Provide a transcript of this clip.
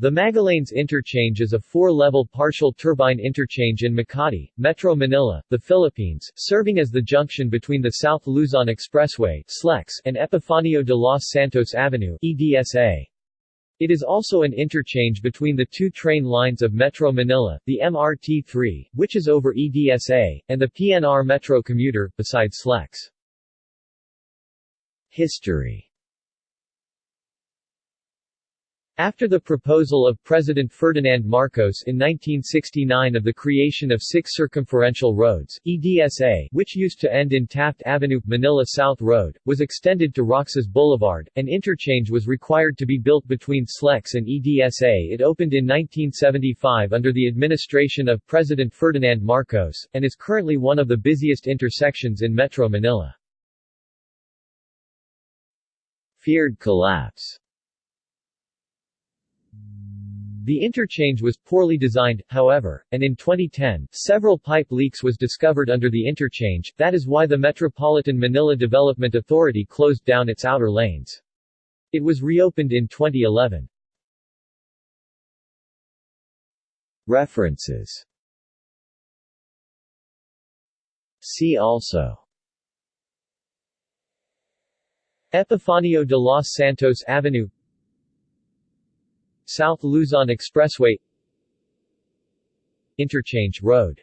The Magallanes Interchange is a four-level partial turbine interchange in Makati, Metro Manila, the Philippines, serving as the junction between the South Luzon Expressway and Epifanio de los Santos Avenue EDSA. It is also an interchange between the two train lines of Metro Manila, the MRT-3, which is over EDSA, and the PNR Metro commuter, besides SLEX. History after the proposal of President Ferdinand Marcos in 1969 of the creation of six circumferential roads, EDSA, which used to end in Taft Avenue, Manila South Road, was extended to Roxas Boulevard, an interchange was required to be built between SLEX and EDSA It opened in 1975 under the administration of President Ferdinand Marcos, and is currently one of the busiest intersections in Metro Manila. Feared collapse the interchange was poorly designed, however, and in 2010, several pipe leaks was discovered under the interchange, that is why the Metropolitan Manila Development Authority closed down its outer lanes. It was reopened in 2011. References See also Epifanio de los Santos Avenue South Luzon Expressway Interchange Road